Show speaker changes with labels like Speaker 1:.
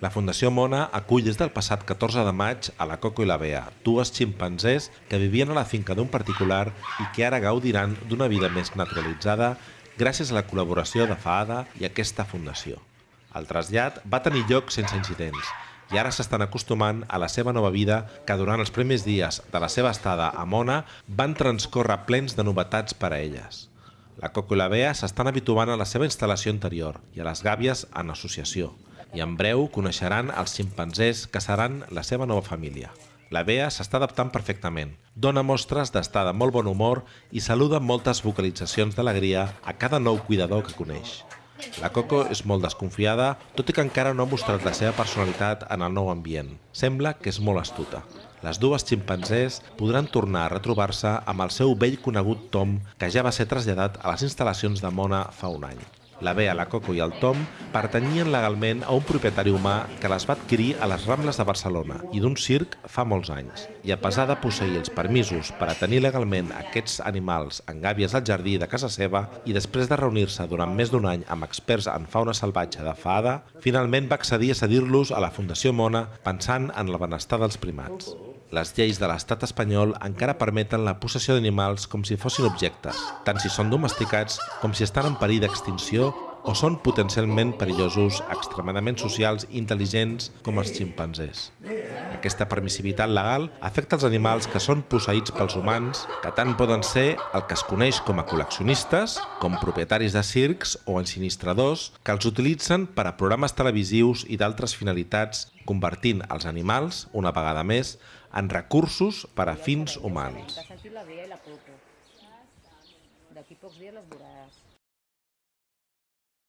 Speaker 1: La Fundació Mona acull des del passat 14 de maig a la Coco i la Bea, dues ximpanzés que vivien a la finca d'un particular i que ara gaudiran d'una vida més naturalitzada gràcies a la col·laboració de FAADA i aquesta fundació. El trasllat va tenir lloc sense incidents i ara s'estan acostumant a la seva nova vida que durant els primers dies de la seva estada a Mona van transcórrer plens de novetats per a elles. La Coco i la Bea s'estan habituant a la seva instal·lació anterior i a les gàbies en associació i en breu coneixeran els ximpanzés que seran la seva nova família. La Bea s'està adaptant perfectament, dona mostres d'estar de molt bon humor i saluda amb moltes vocalitzacions d'alegria a cada nou cuidador que coneix. La Coco és molt desconfiada, tot i que encara no ha mostrat la seva personalitat en el nou ambient. Sembla que és molt astuta. Les dues ximpanzés podran tornar a retrobar-se amb el seu vell conegut Tom, que ja va ser traslladat a les instal·lacions de Mona fa un any. La Bea, la Coco i el Tom pertanyien legalment a un propietari humà que les va adquirir a les Rambles de Barcelona i d'un circ fa molts anys. I a pesar de posseir els permisos per a tenir legalment aquests animals en gàbies al jardí de casa seva i després de reunir-se durant més d'un any amb experts en fauna salvatge de Faada, finalment va accedir a cedir-los a la Fundació Mona pensant en el benestar dels primats. Les lleis de l'estat espanyol encara permeten la possessió d'animals com si fossin objectes, tant si són domesticats com si estan en perill d'extinció o són potencialment perillosos, extremadament socials i intel·ligents com els ximpanzés. Aquesta permissivitat legal afecta els animals que són posseïts pels humans, que tant poden ser el que es coneix com a col·leccionistes, com propietaris de circs o ensinistradors que els utilitzen per a programes televisius i d'altres finalitats, convertint els animals, una vegada més, en recursos per a fins humans.
Speaker 2: D'aquí pocs dies les veuràs.